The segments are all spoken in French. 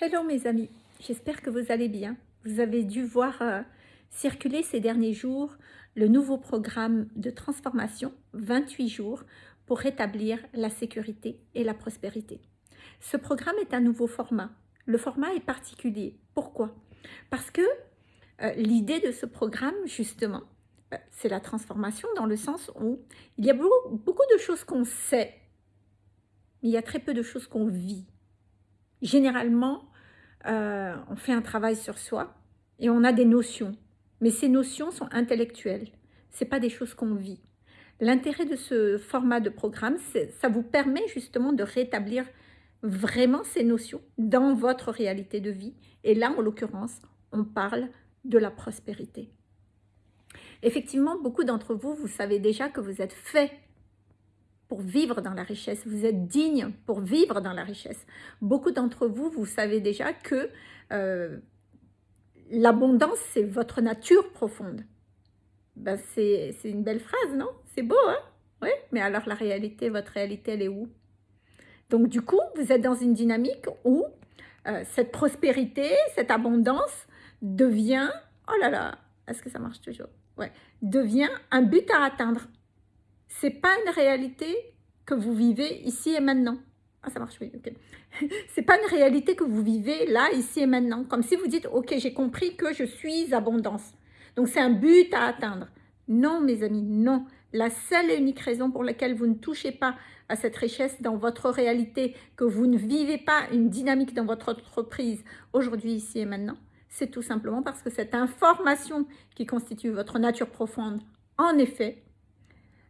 Hello mes amis, j'espère que vous allez bien. Vous avez dû voir euh, circuler ces derniers jours le nouveau programme de transformation 28 jours pour rétablir la sécurité et la prospérité. Ce programme est un nouveau format. Le format est particulier. Pourquoi? Parce que euh, l'idée de ce programme, justement, euh, c'est la transformation dans le sens où il y a beaucoup, beaucoup de choses qu'on sait, mais il y a très peu de choses qu'on vit généralement, euh, on fait un travail sur soi et on a des notions. Mais ces notions sont intellectuelles. Ce pas des choses qu'on vit. L'intérêt de ce format de programme, ça vous permet justement de rétablir vraiment ces notions dans votre réalité de vie. Et là, en l'occurrence, on parle de la prospérité. Effectivement, beaucoup d'entre vous, vous savez déjà que vous êtes fait pour vivre dans la richesse, vous êtes digne pour vivre dans la richesse. Beaucoup d'entre vous, vous savez déjà que euh, l'abondance, c'est votre nature profonde. Ben, c'est une belle phrase, non? C'est beau, hein? Oui, mais alors la réalité, votre réalité, elle est où? Donc du coup, vous êtes dans une dynamique où euh, cette prospérité, cette abondance devient, oh là là, est-ce que ça marche toujours? Ouais, devient un but à atteindre c'est pas une réalité que vous vivez ici et maintenant. Ah, ça marche, oui, ok. c'est pas une réalité que vous vivez là, ici et maintenant. Comme si vous dites, ok, j'ai compris que je suis abondance. Donc, c'est un but à atteindre. Non, mes amis, non. La seule et unique raison pour laquelle vous ne touchez pas à cette richesse dans votre réalité, que vous ne vivez pas une dynamique dans votre entreprise aujourd'hui, ici et maintenant, c'est tout simplement parce que cette information qui constitue votre nature profonde, en effet,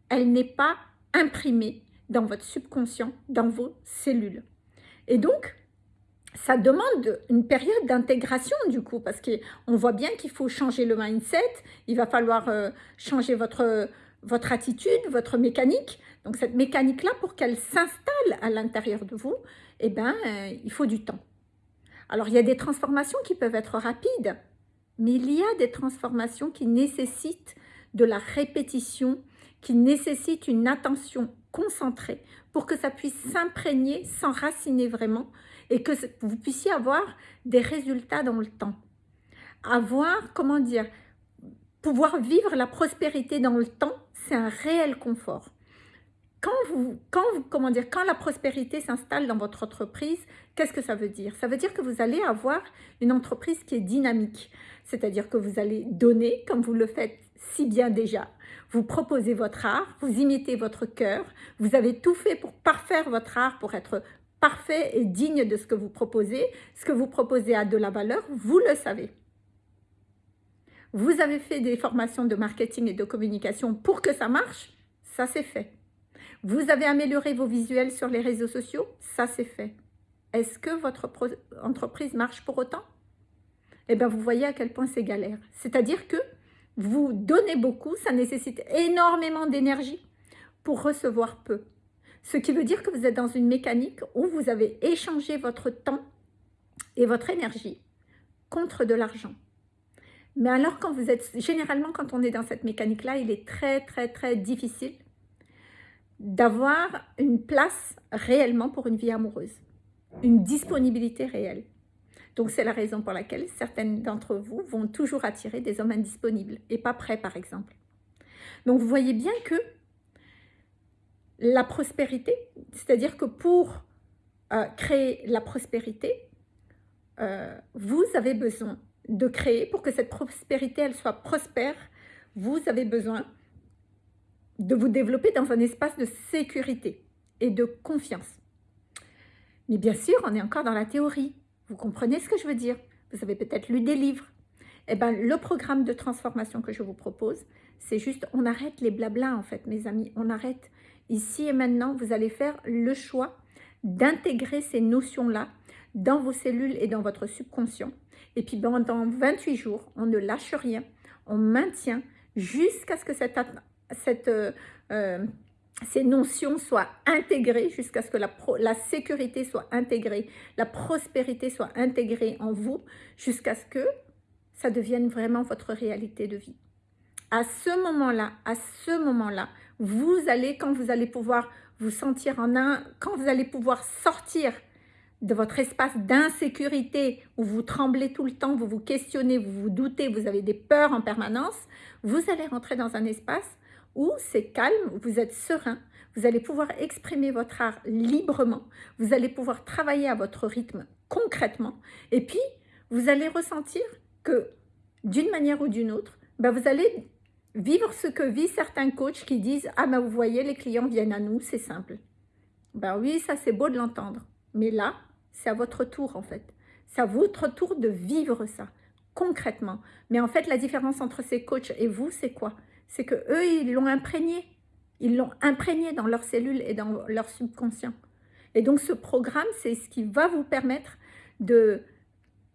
elle n'est pas imprimée dans votre subconscient, dans vos cellules. Et donc, ça demande une période d'intégration du coup, parce qu'on voit bien qu'il faut changer le mindset, il va falloir euh, changer votre, votre attitude, votre mécanique. Donc cette mécanique-là, pour qu'elle s'installe à l'intérieur de vous, eh ben, euh, il faut du temps. Alors il y a des transformations qui peuvent être rapides, mais il y a des transformations qui nécessitent de la répétition, qui nécessite une attention concentrée pour que ça puisse s'imprégner, s'enraciner vraiment et que vous puissiez avoir des résultats dans le temps. Avoir, comment dire, pouvoir vivre la prospérité dans le temps, c'est un réel confort. Quand, vous, quand, vous, comment dire, quand la prospérité s'installe dans votre entreprise, qu'est-ce que ça veut dire? Ça veut dire que vous allez avoir une entreprise qui est dynamique. C'est-à-dire que vous allez donner, comme vous le faites si bien déjà, vous proposez votre art, vous imitez votre cœur, vous avez tout fait pour parfaire votre art, pour être parfait et digne de ce que vous proposez. Ce que vous proposez a de la valeur, vous le savez. Vous avez fait des formations de marketing et de communication pour que ça marche, ça c'est fait. Vous avez amélioré vos visuels sur les réseaux sociaux, ça c'est fait. Est-ce que votre entreprise marche pour autant? Eh bien, vous voyez à quel point c'est galère. C'est-à-dire que vous donnez beaucoup, ça nécessite énormément d'énergie pour recevoir peu. Ce qui veut dire que vous êtes dans une mécanique où vous avez échangé votre temps et votre énergie contre de l'argent. Mais alors, quand vous êtes, généralement, quand on est dans cette mécanique-là, il est très, très, très difficile d'avoir une place réellement pour une vie amoureuse, une disponibilité réelle. Donc, c'est la raison pour laquelle certaines d'entre vous vont toujours attirer des hommes indisponibles et pas prêts, par exemple. Donc, vous voyez bien que la prospérité, c'est-à-dire que pour euh, créer la prospérité, euh, vous avez besoin de créer, pour que cette prospérité, soit prospère, vous avez besoin de vous développer dans un espace de sécurité et de confiance. Mais bien sûr, on est encore dans la théorie. Vous comprenez ce que je veux dire? Vous avez peut-être lu des livres. Eh bien, le programme de transformation que je vous propose, c'est juste, on arrête les blablas en fait, mes amis. On arrête. Ici et maintenant, vous allez faire le choix d'intégrer ces notions-là dans vos cellules et dans votre subconscient. Et puis, pendant 28 jours, on ne lâche rien. On maintient jusqu'à ce que cette, euh, euh, ces notions soient intégrées jusqu'à ce que la, sécurité soit intégrée, la prospérité soit intégrée en vous, jusqu'à ce que ça devienne vraiment votre réalité de vie. À ce moment-là, à ce moment-là, vous allez, quand vous allez pouvoir vous sentir en un, quand vous allez pouvoir sortir de votre espace d'insécurité où vous tremblez tout le temps, vous vous questionnez, vous vous doutez, vous avez des peurs en permanence, vous allez rentrer dans un espace où c'est calme, vous êtes serein, vous allez pouvoir exprimer votre art librement, vous allez pouvoir travailler à votre rythme concrètement, et puis vous allez ressentir que d'une manière ou d'une autre, ben vous allez vivre ce que vivent certains coachs qui disent « Ah ben vous voyez, les clients viennent à nous, c'est simple. » Ben oui, ça c'est beau de l'entendre, mais là, c'est à votre tour en fait. C'est à votre tour de vivre ça, concrètement. Mais en fait, la différence entre ces coachs et vous, c'est quoi? C'est que eux, ils l'ont imprégné. Ils l'ont imprégné dans leurs cellules et dans leur subconscient. Et donc, ce programme, c'est ce qui va vous permettre de,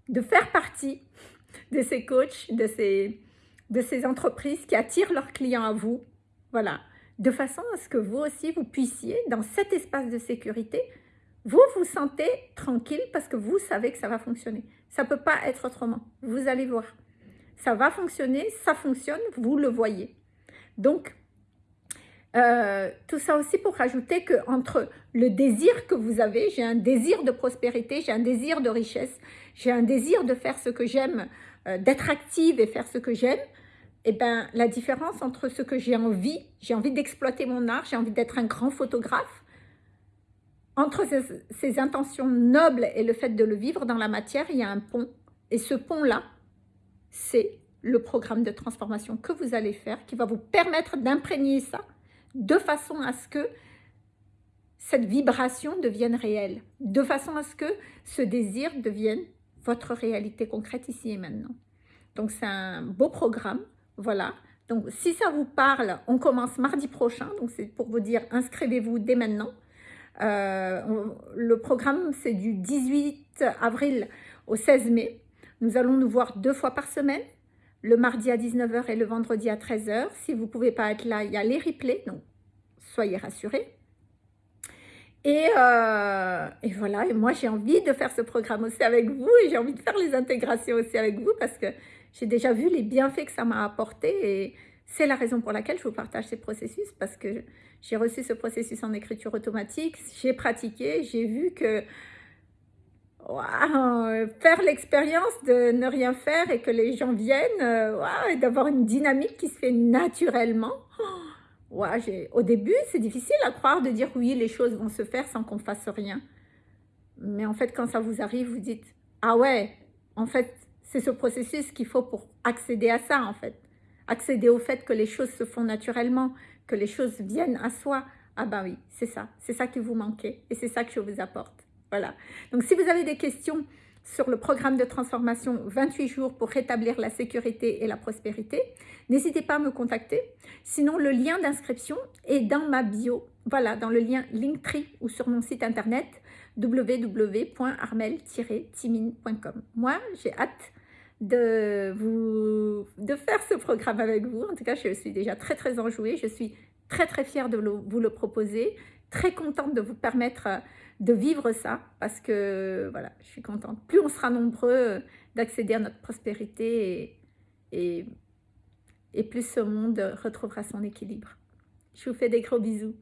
de faire partie de ces coachs, de ces, de ces entreprises qui attirent leurs clients à vous. Voilà. De façon à ce que vous aussi, vous puissiez, dans cet espace de sécurité, vous vous sentez tranquille parce que vous savez que ça va fonctionner. Ça ne peut pas être autrement. Vous allez voir. Ça va fonctionner, ça fonctionne, vous le voyez. Donc, euh, tout ça aussi pour rajouter que entre le désir que vous avez, j'ai un désir de prospérité, j'ai un désir de richesse, j'ai un désir de faire ce que j'aime, euh, d'être active et faire ce que j'aime, et eh ben la différence entre ce que j'ai envie, j'ai envie d'exploiter mon art, j'ai envie d'être un grand photographe, entre ces, intentions nobles et le fait de le vivre dans la matière, il y a un pont. Et ce pont-là, c'est le programme de transformation que vous allez faire, qui va vous permettre d'imprégner ça de façon à ce que cette vibration devienne réelle, de façon à ce que ce désir devienne votre réalité concrète ici et maintenant. Donc c'est un beau programme, voilà. Donc si ça vous parle, on commence mardi prochain, donc c'est pour vous dire inscrivez-vous dès maintenant. Euh, le programme, c'est du 18 avril au 16 mai. Nous allons nous voir deux fois par semaine, le mardi à 19h et le vendredi à 13h. Si vous ne pouvez pas être là, il y a les replays, donc soyez rassurés. Et, euh, et, voilà, et moi j'ai envie de faire ce programme aussi avec vous et j'ai envie de faire les intégrations aussi avec vous parce que j'ai déjà vu les bienfaits que ça m'a apporté et c'est la raison pour laquelle je vous partage ces processus parce que j'ai reçu ce processus en écriture automatique, j'ai pratiqué, j'ai vu que faire l'expérience de ne rien faire et que les gens viennent, euh, et d'avoir une dynamique qui se fait naturellement. au début, c'est difficile à croire de dire oui, les choses vont se faire sans qu'on fasse rien. Mais en fait, quand ça vous arrive, vous dites « Ah ouais, en fait, c'est ce processus qu'il faut pour accéder à ça, en fait. Accéder au fait que les choses se font naturellement, que les choses viennent à soi. Ah ben oui, c'est ça, c'est ça qui vous manquait et c'est ça que je vous apporte. Voilà. Donc si vous avez des questions sur le programme de transformation 28 jours pour rétablir la sécurité et la prospérité, n'hésitez pas à me contacter. Sinon, le lien d'inscription est dans ma bio, voilà, dans le lien Linktree ou sur mon site internet www.armel-timine.com. Moi, j'ai hâte de, vous, de faire ce programme avec vous. En tout cas, je suis déjà très, très enjouée. Je suis très, très fière de vous le proposer. Très contente de vous permettre euh, de vivre ça parce que, voilà, je suis contente. Plus on sera nombreux euh, d'accéder à notre prospérité et, et plus ce monde retrouvera son équilibre. Je vous fais des gros bisous.